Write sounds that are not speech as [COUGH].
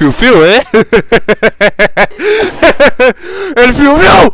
you feel it? [LAUGHS] ¿eh? if you know